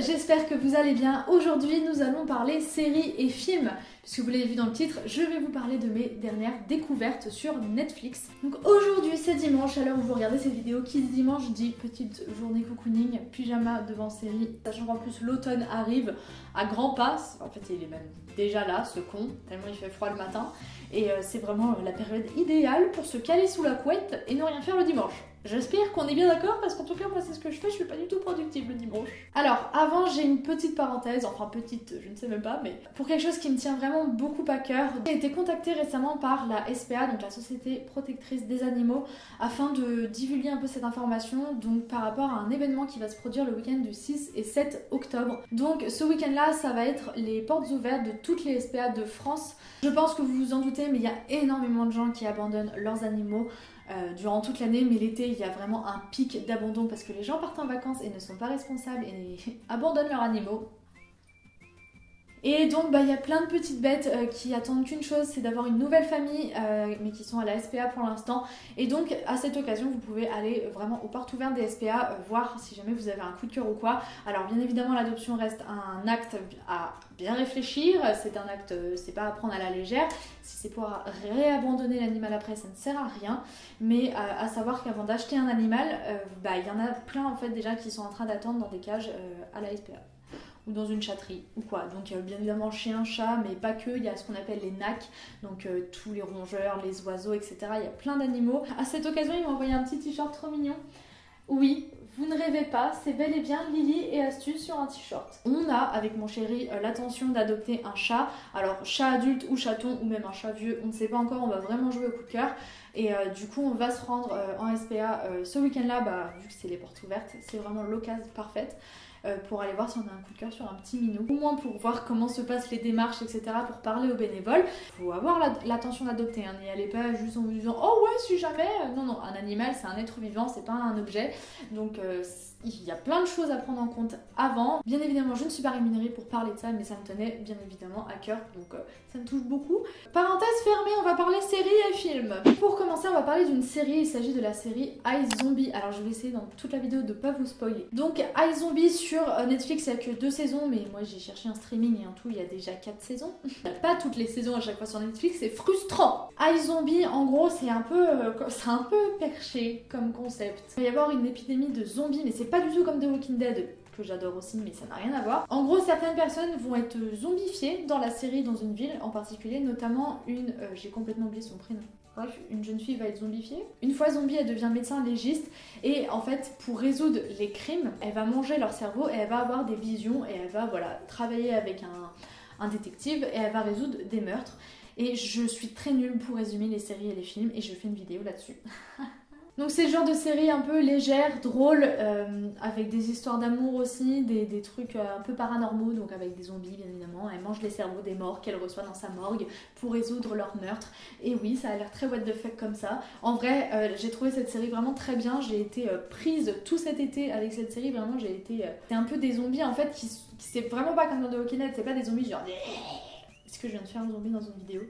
j'espère que vous allez bien. Aujourd'hui, nous allons parler séries et films. Puisque vous l'avez vu dans le titre, je vais vous parler de mes dernières découvertes sur Netflix. Donc aujourd'hui, c'est dimanche, à l'heure où vous regardez cette vidéo, qui dit dimanche dit petite journée cocooning, pyjama devant série, sachant qu'en plus l'automne arrive à grands pas. En fait, il est même déjà là, ce con, tellement il fait froid le matin. Et euh, c'est vraiment la période idéale pour se caler sous la couette et ne rien faire le dimanche. J'espère qu'on est bien d'accord parce qu'en tout cas moi c'est ce que je fais, je suis pas du tout productive le dimanche. Alors avant j'ai une petite parenthèse, enfin petite je ne sais même pas, mais pour quelque chose qui me tient vraiment beaucoup à cœur. J'ai été contactée récemment par la SPA, donc la Société Protectrice des Animaux, afin de divulguer un peu cette information, donc par rapport à un événement qui va se produire le week-end du 6 et 7 octobre. Donc ce week-end là ça va être les portes ouvertes de toutes les SPA de France. Je pense que vous vous en doutez mais il y a énormément de gens qui abandonnent leurs animaux euh, durant toute l'année, mais l'été il y a vraiment un pic d'abandon parce que les gens partent en vacances et ne sont pas responsables et abandonnent leurs animaux. Et donc bah, il y a plein de petites bêtes euh, qui attendent qu'une chose, c'est d'avoir une nouvelle famille, euh, mais qui sont à la SPA pour l'instant. Et donc à cette occasion, vous pouvez aller vraiment aux portes ouvertes des SPA, voir si jamais vous avez un coup de cœur ou quoi. Alors bien évidemment, l'adoption reste un acte à bien réfléchir, c'est un acte, c'est pas à prendre à la légère. Si c'est pour réabandonner l'animal après, ça ne sert à rien. Mais à savoir qu'avant d'acheter un animal, bah, il y en a plein en fait déjà qui sont en train d'attendre dans des cages à la SPA ou dans une chatterie ou quoi. Donc bien évidemment chien, chat, mais pas que, il y a ce qu'on appelle les nacs, donc euh, tous les rongeurs, les oiseaux, etc. Il y a plein d'animaux. À cette occasion, ils m'ont envoyé un petit t-shirt trop mignon. Oui, vous ne rêvez pas, c'est bel et bien Lily et astuce sur un t-shirt. On a avec mon chéri euh, l'intention d'adopter un chat. Alors chat adulte ou chaton ou même un chat vieux, on ne sait pas encore, on va vraiment jouer au coup de cœur. Et euh, du coup on va se rendre en SPA ce week-end là, bah, vu que c'est les portes ouvertes, c'est vraiment l'occasion parfaite. Euh, pour aller voir si on a un coup de cœur sur un petit minou. Au moins pour voir comment se passent les démarches, etc. pour parler aux bénévoles. Faut avoir l'attention d'adopter, hein. n'y allez pas juste en vous disant oh ouais si jamais. Non, non, un animal c'est un être vivant, c'est pas un objet. Donc euh, il y a plein de choses à prendre en compte avant. Bien évidemment, je ne suis pas rémunérée pour parler de ça, mais ça me tenait bien évidemment à cœur, donc euh, ça me touche beaucoup. Parenthèse fermée, on va parler séries et films. Pour commencer, on va parler d'une série, il s'agit de la série iZombie. Alors je vais essayer dans toute la vidéo de pas vous spoiler. Donc iZombie sur euh, Netflix, il n'y a que deux saisons, mais moi j'ai cherché un streaming et en tout, il y a déjà quatre saisons. pas toutes les saisons à chaque fois sur Netflix, c'est frustrant. iZombie, en gros, c'est un peu, euh, un peu perché comme concept. Il va y avoir une épidémie de zombies, mais c'est pas du tout comme The Walking Dead, que j'adore aussi, mais ça n'a rien à voir. En gros, certaines personnes vont être zombifiées dans la série, dans une ville en particulier, notamment une, euh, j'ai complètement oublié son prénom. Une jeune fille va être zombifiée. Une fois zombie, elle devient médecin légiste et en fait, pour résoudre les crimes, elle va manger leur cerveau et elle va avoir des visions et elle va voilà travailler avec un détective et elle va résoudre des meurtres. Et je suis très nulle pour résumer les séries et les films et je fais une vidéo là-dessus. Donc c'est le genre de série un peu légère, drôle, euh, avec des histoires d'amour aussi, des, trucs euh, un peu paranormaux, donc avec des zombies bien évidemment. Elle mange les cerveaux des morts qu'elle reçoit dans sa morgue pour résoudre leur meurtre. Et oui, ça a l'air très what the fuck comme ça. En vrai, euh, j'ai trouvé cette série vraiment très bien. J'ai été prise tout cet été avec cette série. Vraiment, j'ai été... c'est un peu des zombies en fait qui, qui c'est vraiment pas comme dans The Walking Dead. C'est pas des zombies genre... Est-ce que je viens de faire un zombie dans une vidéo?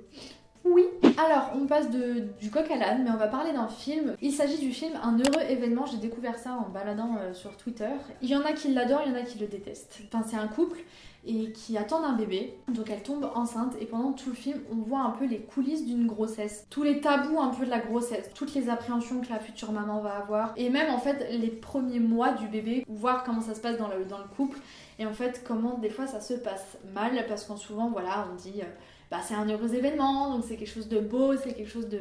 Oui. Alors, on passe du coq à l'âne, mais on va parler d'un film. Il s'agit du film Un heureux événement. J'ai découvert ça en baladant euh, sur Twitter. Il y en a qui l'adorent, il y en a qui le détestent. Enfin, c'est un couple et qui attendent un bébé. Donc elle tombe enceinte et pendant tout le film, on voit un peu les coulisses d'une grossesse. Tous les tabous un peu de la grossesse, toutes les appréhensions que la future maman va avoir et même en fait les premiers mois du bébé, voir comment ça se passe dans le, dans le couple et en fait comment des fois ça se passe mal parce qu'en souvent voilà, on dit... Euh, bah, c'est un heureux événement, donc c'est quelque chose de beau, c'est quelque chose de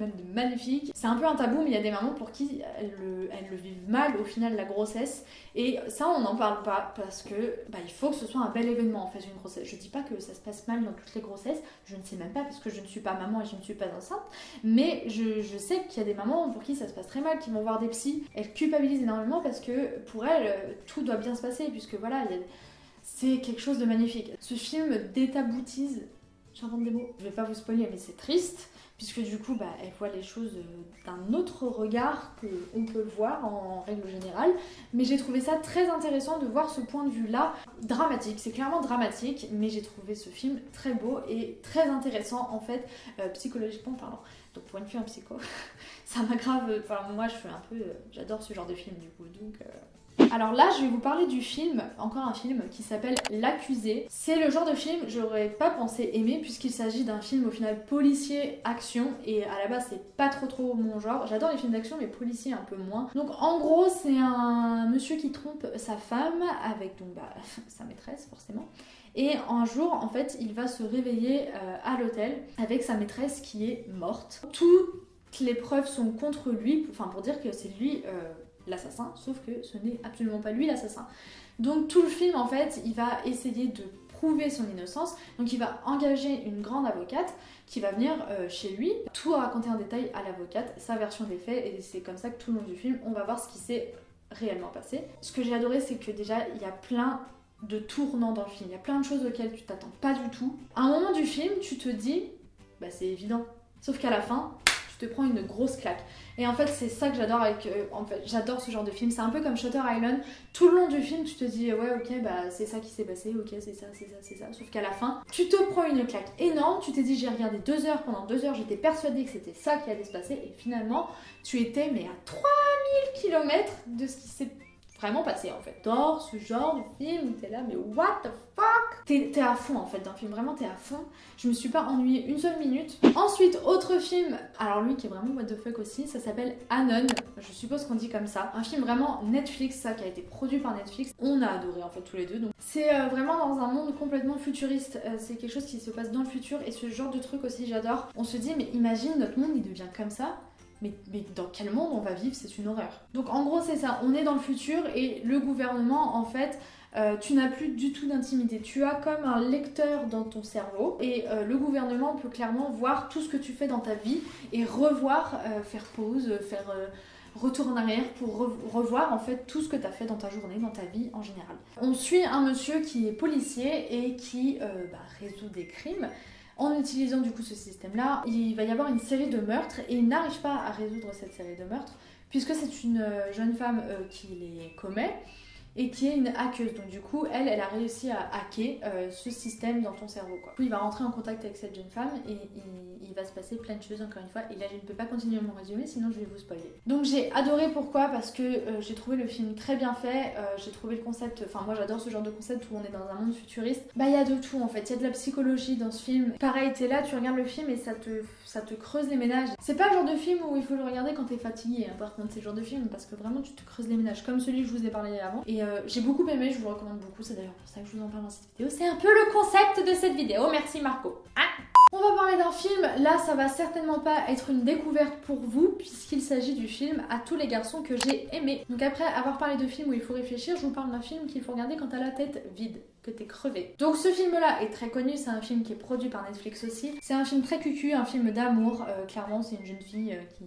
même de magnifique. C'est un peu un tabou, mais il y a des mamans pour qui elles le, elles le, vivent mal au final la grossesse. Et ça, on n'en parle pas parce que bah, il faut que ce soit un bel événement en fait une grossesse. Je dis pas que ça se passe mal dans toutes les grossesses, je ne sais même pas parce que je ne suis pas maman et je ne suis pas enceinte, mais je, je sais qu'il y a des mamans pour qui ça se passe très mal, qui vont voir des psys. Elles culpabilisent énormément parce que pour elles, tout doit bien se passer puisque voilà, c'est quelque chose de magnifique. Ce film détaboutise j'invente des. Je vais pas vous spoiler, mais c'est triste, puisque du coup, bah, elle voit les choses euh, d'un autre regard qu'on peut le voir en règle générale. Mais j'ai trouvé ça très intéressant de voir ce point de vue-là dramatique. C'est clairement dramatique, mais j'ai trouvé ce film très beau et très intéressant en fait, euh, psychologiquement parlant. Donc pour une fille en psycho, ça m'aggrave. Enfin, moi, je fais un peu. Euh, j'adore ce genre de film du coup, donc. Alors là, je vais vous parler du film, encore un film qui s'appelle L'accusé. C'est le genre de film j'aurais pas pensé aimer puisqu'il s'agit d'un film au final policier action et à la base c'est pas trop trop mon genre. J'adore les films d'action mais policier un peu moins. Donc en gros, c'est un monsieur qui trompe sa femme avec donc bah, sa maîtresse forcément. Et un jour, en fait, il va se réveiller euh, à l'hôtel avec sa maîtresse qui est morte. Toutes les preuves sont contre lui, enfin pour dire que c'est lui euh, l'assassin, sauf que ce n'est absolument pas lui l'assassin. Donc tout le film, en fait, il va essayer de prouver son innocence. Donc il va engager une grande avocate qui va venir euh, chez lui, tout raconter en détail à l'avocate, sa version des faits, et c'est comme ça que tout le long du film, on va voir ce qui s'est réellement passé. Ce que j'ai adoré, c'est que déjà, il y a plein de tournants dans le film. Il y a plein de choses auxquelles tu t'attends pas du tout. À un moment du film, tu te dis, bah c'est évident. Sauf qu'à la fin, te prends une grosse claque. Et en fait, c'est ça que j'adore avec. Euh, en fait, j'adore ce genre de film. C'est un peu comme Shutter Island. Tout le long du film, tu te dis, ouais, ok, bah c'est ça qui s'est passé, ok, c'est ça, c'est ça, c'est ça. Sauf qu'à la fin, tu te prends une claque énorme. Tu t'es dit, j'ai regardé deux heures. Pendant deux heures, j'étais persuadée que c'était ça qui allait se passer. Et finalement, tu étais, mais à 3000 km de ce qui s'est vraiment passé en fait. Dans ce genre de film t'es là, mais what the fuck? T'es à fond en fait le film, vraiment t'es à fond. Je me suis pas ennuyée une seule minute. Ensuite, autre film, alors lui qui est vraiment what the fuck aussi, ça s'appelle Anon, je suppose qu'on dit comme ça. Un film vraiment Netflix, ça qui a été produit par Netflix. On a adoré en fait tous les deux. Donc c'est euh, vraiment dans un monde complètement futuriste. Euh, c'est quelque chose qui se passe dans le futur et ce genre de truc aussi j'adore. On se dit mais imagine notre monde il devient comme ça mais, dans quel monde on va vivre? C'est une horreur. Donc en gros c'est ça, on est dans le futur et le gouvernement en fait euh, tu n'as plus du tout d'intimité. Tu as comme un lecteur dans ton cerveau et euh, le gouvernement peut clairement voir tout ce que tu fais dans ta vie et revoir, euh, faire pause, faire retour en arrière pour revoir en fait tout ce que tu as fait dans ta journée, dans ta vie en général. On suit un monsieur qui est policier et qui bah, résout des crimes. En utilisant du coup ce système-là, il va y avoir une série de meurtres et il n'arrive pas à résoudre cette série de meurtres puisque c'est une jeune femme qui les commet et qui est une hackeuse. Donc du coup, elle, a réussi à hacker euh, ce système dans ton cerveau. Quoi. Du coup, il va rentrer en contact avec cette jeune femme et, il va se passer plein de choses encore une fois. Et là, je ne peux pas continuer mon résumé, sinon je vais vous spoiler. Donc j'ai adoré pourquoi? Parce que euh, j'ai trouvé le film très bien fait. Euh, j'ai trouvé le concept, enfin moi j'adore ce genre de concept où on est dans un monde futuriste. Bah il y a de tout en fait. Il y a de la psychologie dans ce film. Pareil, t'es là, tu regardes le film et ça te, creuse les ménages. C'est pas le genre de film où il faut le regarder quand t'es fatigué. Hein. Par contre, c'est le genre de film parce que vraiment tu te creuses les ménages, comme celui que je vous ai parlé avant. Euh, j'ai beaucoup aimé, je vous recommande beaucoup, c'est d'ailleurs pour ça que je vous en parle dans cette vidéo. C'est un peu le concept de cette vidéo, merci Marco. Ah. on va parler d'un film, là ça va certainement pas être une découverte pour vous puisqu'il s'agit du film À tous les garçons que j'ai aimé. Donc après avoir parlé de film où il faut réfléchir, je vous parle d'un film qu'il faut regarder quand t'as la tête vide, que t'es crevé. Donc ce film là est très connu, c'est un film qui est produit par Netflix aussi. C'est un film très cucu, un film d'amour, euh, clairement c'est une jeune fille euh, qui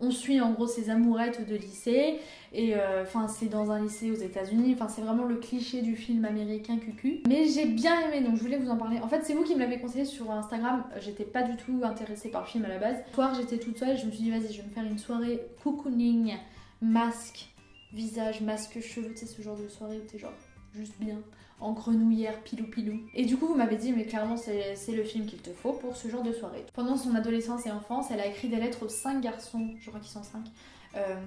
on suit en gros ses amourettes de lycée et euh, enfin c'est dans un lycée aux États-Unis. Enfin c'est vraiment le cliché du film américain cucu. Mais j'ai bien aimé donc je voulais vous en parler. En fait c'est vous qui me l'avez conseillé sur Instagram. J'étais pas du tout intéressée par le film à la base. Soir j'étais toute seule. Je me suis dit vas-y je vais me faire une soirée cocooning, masque, visage, masque, cheveux. Tu sais ce genre de soirée où t'es genre juste bien en grenouillère pilou pilou. Et du coup, vous m'avez dit, mais clairement, c'est le film qu'il te faut pour ce genre de soirée. Pendant son adolescence et enfance, elle a écrit des lettres aux cinq garçons, je crois qu'ils sont cinq,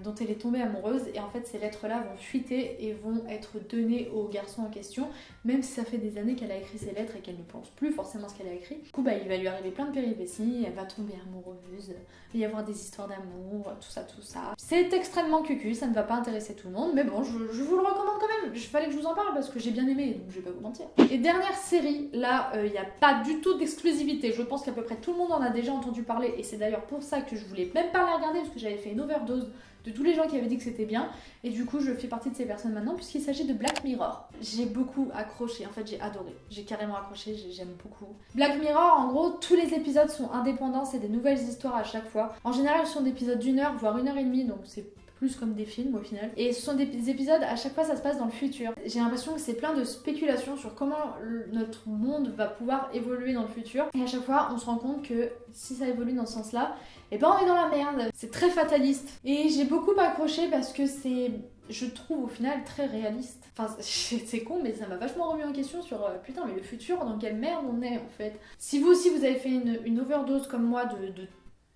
dont elle est tombée amoureuse et en fait ces lettres-là vont fuiter et vont être données au garçon en question, même si ça fait des années qu'elle a écrit ces lettres et qu'elle ne pense plus forcément ce qu'elle a écrit. Du coup bah, il va lui arriver plein de péripéties, elle va tomber amoureuse, il va y avoir des histoires d'amour, tout ça, tout ça. C'est extrêmement cucu, ça ne va pas intéresser tout le monde, mais bon, je, vous le recommande quand même. Il fallait que je vous en parle parce que j'ai bien aimé, donc je vais pas vous mentir. Et dernière série, là, euh, il n'y a pas du tout d'exclusivité. Je pense qu'à peu près tout le monde en a déjà entendu parler et c'est d'ailleurs pour ça que je voulais même pas la regarder parce que j'avais fait une overdose de tous les gens qui avaient dit que c'était bien. Et du coup, je fais partie de ces personnes maintenant puisqu'il s'agit de Black Mirror. J'ai beaucoup accroché, en fait, j'ai adoré. J'ai carrément accroché, j'aime beaucoup. Black Mirror, en gros, tous les épisodes sont indépendants, c'est des nouvelles histoires à chaque fois. En général, ce sont des épisodes d'une heure, voire une heure et demie, donc c'est plus comme des films au final. Et ce sont des épisodes, à chaque fois ça se passe dans le futur. J'ai l'impression que c'est plein de spéculations sur comment notre monde va pouvoir évoluer dans le futur. Et à chaque fois on se rend compte que si ça évolue dans ce sens-là, et eh ben on est dans la merde. C'est très fataliste. Et j'ai beaucoup accroché parce que c'est je trouve au final très réaliste. Enfin, c'est con, mais ça m'a vachement remis en question sur euh, putain, mais le futur, dans quelle merde on est en fait. Si vous aussi vous avez fait une, overdose comme moi de, de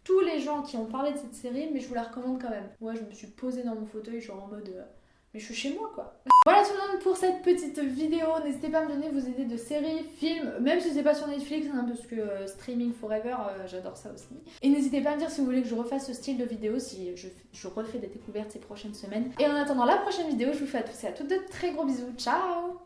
tous les gens qui ont parlé de cette série, mais je vous la recommande quand même. Moi, je me suis posée dans mon fauteuil, genre en mode. Euh, mais je suis chez moi quoi. Voilà tout le monde pour cette petite vidéo. N'hésitez pas à me donner vos idées de séries, films, même si c'est pas sur Netflix, hein, parce que euh, streaming forever, euh, j'adore ça aussi. Et n'hésitez pas à me dire si vous voulez que je refasse ce style de vidéo, si je, je refais des découvertes ces prochaines semaines. Et en attendant la prochaine vidéo, je vous fais à tous et à toutes de très gros bisous. Ciao